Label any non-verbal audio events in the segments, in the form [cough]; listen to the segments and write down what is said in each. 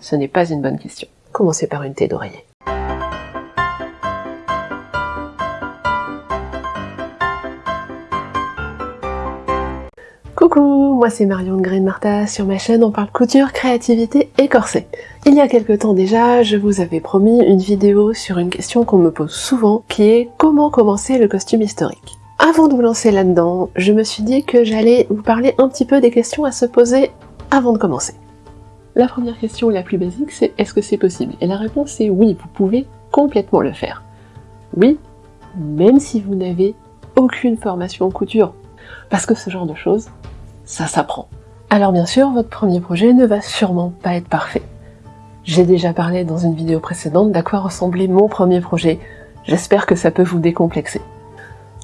ce n'est pas une bonne question. Commencez par une thé d'oreiller. Coucou, moi c'est Marion de Green Martha, sur ma chaîne on parle couture, créativité et corset. Il y a quelque temps déjà, je vous avais promis une vidéo sur une question qu'on me pose souvent, qui est comment commencer le costume historique. Avant de vous lancer là-dedans, je me suis dit que j'allais vous parler un petit peu des questions à se poser avant de commencer. La première question la plus basique, c'est est-ce que c'est possible? Et la réponse est oui, vous pouvez complètement le faire. Oui, même si vous n'avez aucune formation en couture. Parce que ce genre de choses, ça s'apprend. Alors bien sûr, votre premier projet ne va sûrement pas être parfait. J'ai déjà parlé dans une vidéo précédente d'à quoi ressemblait mon premier projet. J'espère que ça peut vous décomplexer.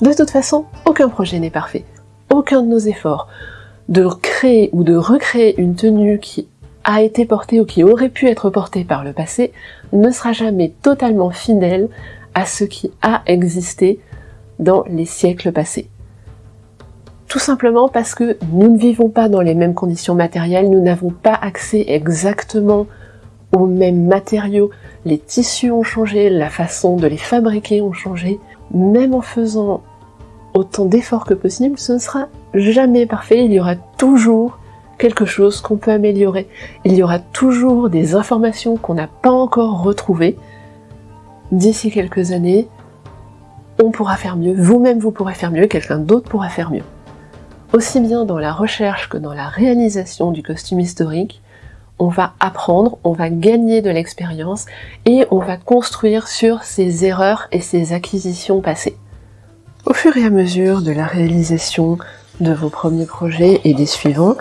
De toute façon, aucun projet n'est parfait. Aucun de nos efforts de créer ou de recréer une tenue qui a été portée ou qui aurait pu être portée par le passé ne sera jamais totalement fidèle à ce qui a existé dans les siècles passés. Tout simplement parce que nous ne vivons pas dans les mêmes conditions matérielles, nous n'avons pas accès exactement aux mêmes matériaux, les tissus ont changé, la façon de les fabriquer ont changé. Même en faisant autant d'efforts que possible, ce ne sera jamais parfait, il y aura toujours quelque chose qu'on peut améliorer. Il y aura toujours des informations qu'on n'a pas encore retrouvées. D'ici quelques années, on pourra faire mieux, vous-même vous pourrez faire mieux, quelqu'un d'autre pourra faire mieux aussi bien dans la recherche que dans la réalisation du costume historique, on va apprendre, on va gagner de l'expérience et on va construire sur ses erreurs et ses acquisitions passées. Au fur et à mesure de la réalisation de vos premiers projets et des suivants,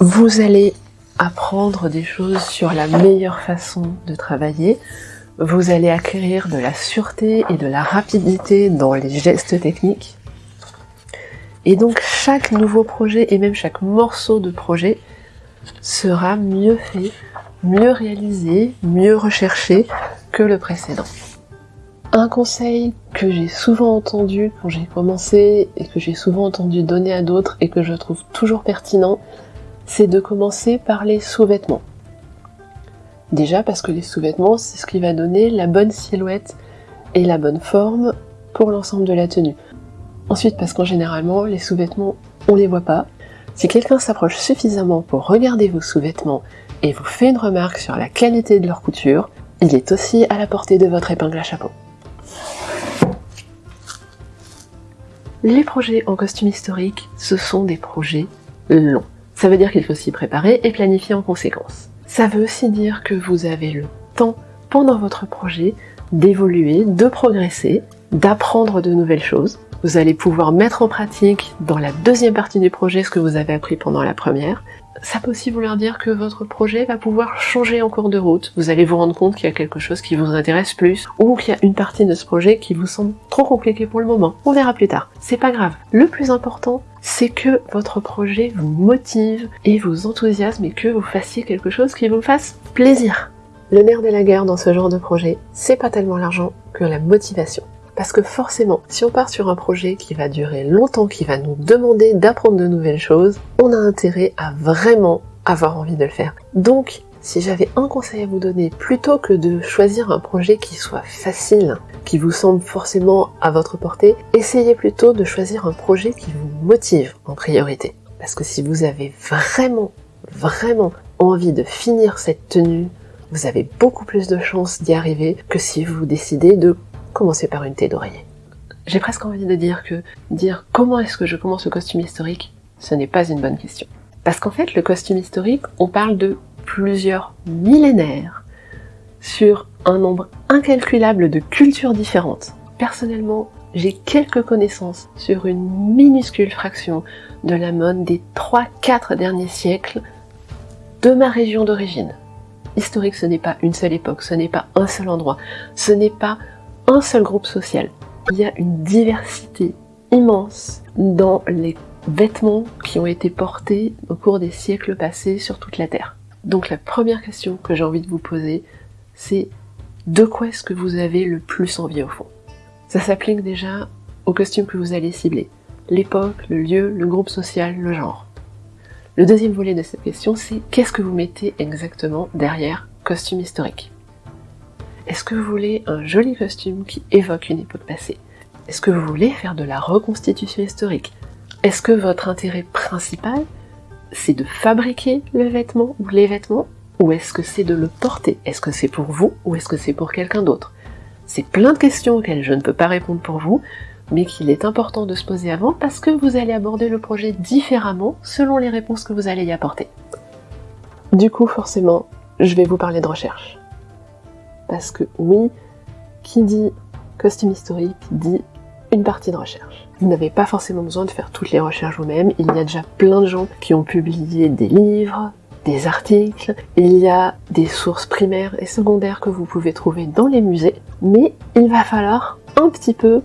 vous allez apprendre des choses sur la meilleure façon de travailler, vous allez acquérir de la sûreté et de la rapidité dans les gestes techniques, et donc chaque nouveau projet et même chaque morceau de projet sera mieux fait, mieux réalisé, mieux recherché que le précédent. Un conseil que j'ai souvent entendu quand j'ai commencé et que j'ai souvent entendu donner à d'autres et que je trouve toujours pertinent, c'est de commencer par les sous-vêtements. Déjà parce que les sous-vêtements, c'est ce qui va donner la bonne silhouette et la bonne forme pour l'ensemble de la tenue. Ensuite, parce qu'en généralement, les sous-vêtements, on les voit pas. Si quelqu'un s'approche suffisamment pour regarder vos sous-vêtements et vous fait une remarque sur la qualité de leur couture, il est aussi à la portée de votre épingle à chapeau. Les projets en costume historique, ce sont des projets longs. Ça veut dire qu'il faut s'y préparer et planifier en conséquence. Ça veut aussi dire que vous avez le temps pendant votre projet d'évoluer, de progresser, d'apprendre de nouvelles choses, vous allez pouvoir mettre en pratique dans la deuxième partie du projet ce que vous avez appris pendant la première. Ça peut aussi vouloir dire que votre projet va pouvoir changer en cours de route. Vous allez vous rendre compte qu'il y a quelque chose qui vous intéresse plus ou qu'il y a une partie de ce projet qui vous semble trop compliqué pour le moment. On verra plus tard. C'est pas grave. Le plus important, c'est que votre projet vous motive et vous enthousiasme et que vous fassiez quelque chose qui vous fasse plaisir. Le nerf de la guerre dans ce genre de projet, c'est pas tellement l'argent que la motivation. Parce que forcément, si on part sur un projet qui va durer longtemps, qui va nous demander d'apprendre de nouvelles choses, on a intérêt à vraiment avoir envie de le faire. Donc, si j'avais un conseil à vous donner, plutôt que de choisir un projet qui soit facile, qui vous semble forcément à votre portée, essayez plutôt de choisir un projet qui vous motive en priorité. Parce que si vous avez vraiment, vraiment envie de finir cette tenue, vous avez beaucoup plus de chances d'y arriver que si vous décidez de commencer par une thé d'oreiller. J'ai presque envie de dire que dire comment est-ce que je commence le costume historique, ce n'est pas une bonne question. Parce qu'en fait, le costume historique, on parle de plusieurs millénaires sur un nombre incalculable de cultures différentes. Personnellement, j'ai quelques connaissances sur une minuscule fraction de la mode des 3-4 derniers siècles de ma région d'origine. Historique, ce n'est pas une seule époque, ce n'est pas un seul endroit, ce n'est pas un seul groupe social. Il y a une diversité immense dans les vêtements qui ont été portés au cours des siècles passés sur toute la Terre. Donc la première question que j'ai envie de vous poser, c'est de quoi est-ce que vous avez le plus envie au fond? Ça s'applique déjà au costume que vous allez cibler. L'époque, le lieu, le groupe social, le genre. Le deuxième volet de cette question, c'est qu'est-ce que vous mettez exactement derrière costume historique? Est-ce que vous voulez un joli costume qui évoque une époque passée? Est-ce que vous voulez faire de la reconstitution historique? Est-ce que votre intérêt principal, c'est de fabriquer le vêtement ou les vêtements? Ou est-ce que c'est de le porter? Est-ce que c'est pour vous ou est-ce que c'est pour quelqu'un d'autre? C'est plein de questions auxquelles je ne peux pas répondre pour vous, mais qu'il est important de se poser avant parce que vous allez aborder le projet différemment selon les réponses que vous allez y apporter. Du coup, forcément, je vais vous parler de recherche. Parce que oui, qui dit costume historique dit une partie de recherche. Vous n'avez pas forcément besoin de faire toutes les recherches vous-même, il y a déjà plein de gens qui ont publié des livres, des articles, il y a des sources primaires et secondaires que vous pouvez trouver dans les musées, mais il va falloir un petit peu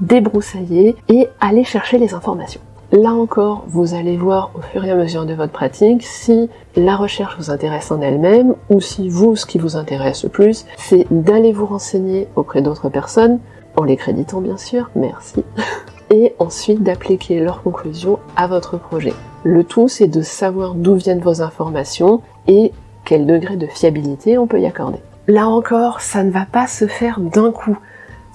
débroussailler et aller chercher les informations. Là encore, vous allez voir au fur et à mesure de votre pratique si la recherche vous intéresse en elle-même ou si vous, ce qui vous intéresse le plus, c'est d'aller vous renseigner auprès d'autres personnes, en les créditant bien sûr, merci, [laughs] et ensuite d'appliquer leurs conclusions à votre projet. Le tout, c'est de savoir d'où viennent vos informations et quel degré de fiabilité on peut y accorder. Là encore, ça ne va pas se faire d'un coup.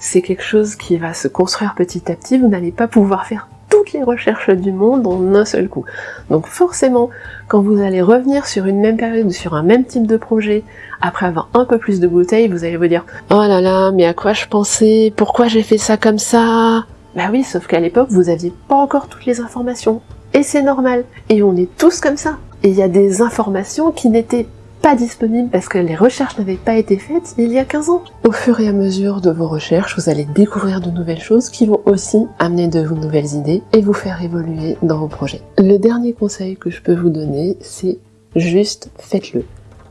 C'est quelque chose qui va se construire petit à petit. Vous n'allez pas pouvoir faire les recherches du monde en un seul coup. Donc forcément, quand vous allez revenir sur une même période sur un même type de projet, après avoir un peu plus de bouteilles, vous allez vous dire « Oh là là, mais à quoi je pensais? Pourquoi j'ai fait ça comme ça ?» Bah oui, sauf qu'à l'époque, vous aviez pas encore toutes les informations. Et c'est normal. Et on est tous comme ça. Et il y a des informations qui n'étaient pas disponibles parce que les recherches n'avaient pas été faites il y a 15 ans. Au fur et à mesure de vos recherches, vous allez découvrir de nouvelles choses qui vont aussi amener de nouvelles idées et vous faire évoluer dans vos projets. Le dernier conseil que je peux vous donner, c'est juste faites-le.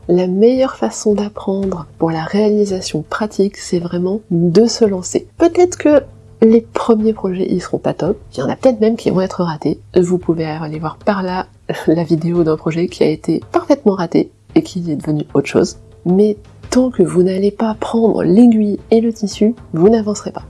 La meilleure façon d'apprendre pour la réalisation pratique, c'est vraiment de se lancer. Peut-être que les premiers projets, ils seront pas top. Il y en a peut-être même qui vont être ratés. Vous pouvez aller voir par là la vidéo d'un projet qui a été parfaitement raté et qui est devenu autre chose. Mais tant que vous n'allez pas prendre l'aiguille et le tissu, vous n'avancerez pas.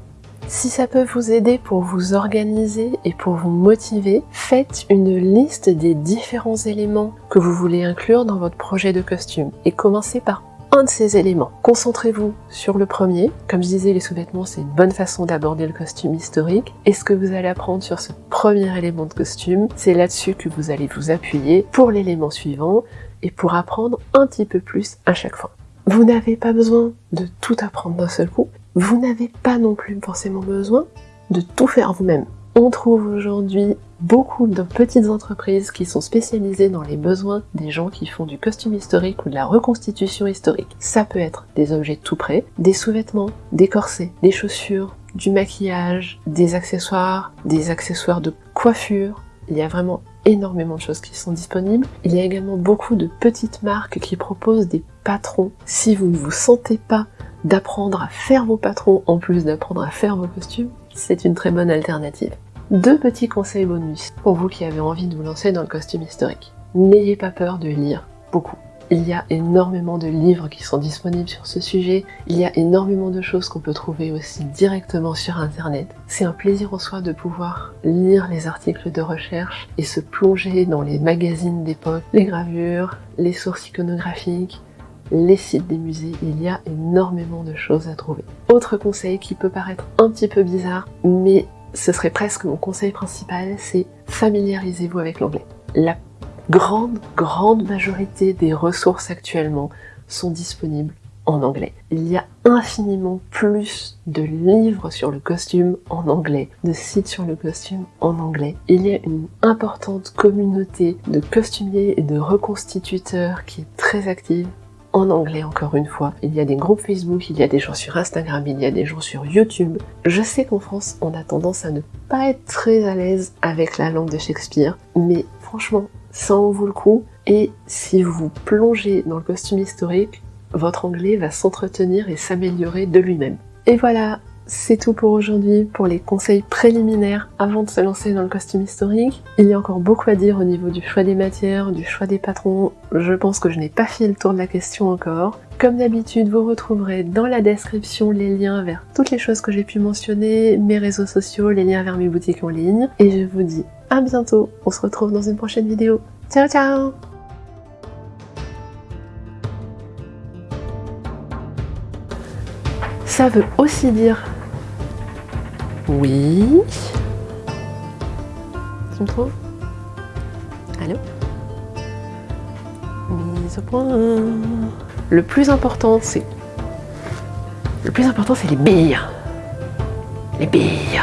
Si ça peut vous aider pour vous organiser et pour vous motiver, faites une liste des différents éléments que vous voulez inclure dans votre projet de costume et commencez par un de ces éléments. Concentrez-vous sur le premier. Comme je disais, les sous-vêtements, c'est une bonne façon d'aborder le costume historique. Et ce que vous allez apprendre sur ce premier élément de costume, c'est là-dessus que vous allez vous appuyer pour l'élément suivant et pour apprendre un petit peu plus à chaque fois. Vous n'avez pas besoin de tout apprendre d'un seul coup. Vous n'avez pas non plus forcément besoin de tout faire vous-même. On trouve aujourd'hui beaucoup de petites entreprises qui sont spécialisées dans les besoins des gens qui font du costume historique ou de la reconstitution historique. Ça peut être des objets tout prêts, des sous-vêtements, des corsets, des chaussures, du maquillage, des accessoires, des accessoires de coiffure. Il y a vraiment énormément de choses qui sont disponibles. Il y a également beaucoup de petites marques qui proposent des patrons. Si vous ne vous sentez pas d'apprendre à faire vos patrons en plus d'apprendre à faire vos costumes, c'est une très bonne alternative. Deux petits conseils bonus pour vous qui avez envie de vous lancer dans le costume historique. N'ayez pas peur de lire beaucoup. Il y a énormément de livres qui sont disponibles sur ce sujet, il y a énormément de choses qu'on peut trouver aussi directement sur internet. C'est un plaisir en soi de pouvoir lire les articles de recherche et se plonger dans les magazines d'époque, les gravures, les sources iconographiques, les sites des musées, il y a énormément de choses à trouver. Autre conseil qui peut paraître un petit peu bizarre, mais ce serait presque mon conseil principal, c'est familiarisez-vous avec l'anglais. La grande, grande majorité des ressources actuellement sont disponibles en anglais. Il y a infiniment plus de livres sur le costume en anglais, de sites sur le costume en anglais. Il y a une importante communauté de costumiers et de reconstituteurs qui est très active en anglais encore une fois. Il y a des groupes Facebook, il y a des gens sur Instagram, il y a des gens sur YouTube. Je sais qu'en France, on a tendance à ne pas être très à l'aise avec la langue de Shakespeare, mais franchement, ça en vaut le coup. Et si vous plongez dans le costume historique, votre anglais va s'entretenir et s'améliorer de lui-même. Et voilà, c'est tout pour aujourd'hui, pour les conseils préliminaires avant de se lancer dans le costume historique. Il y a encore beaucoup à dire au niveau du choix des matières, du choix des patrons. Je pense que je n'ai pas fait le tour de la question encore. Comme d'habitude, vous retrouverez dans la description les liens vers toutes les choses que j'ai pu mentionner, mes réseaux sociaux, les liens vers mes boutiques en ligne. Et je vous dis à bientôt, on se retrouve dans une prochaine vidéo. Ciao ciao Ça veut aussi dire oui. Tu me trouves? Allô? Mise au point. Le plus important, c'est... Le plus important, c'est les billes. Les billes.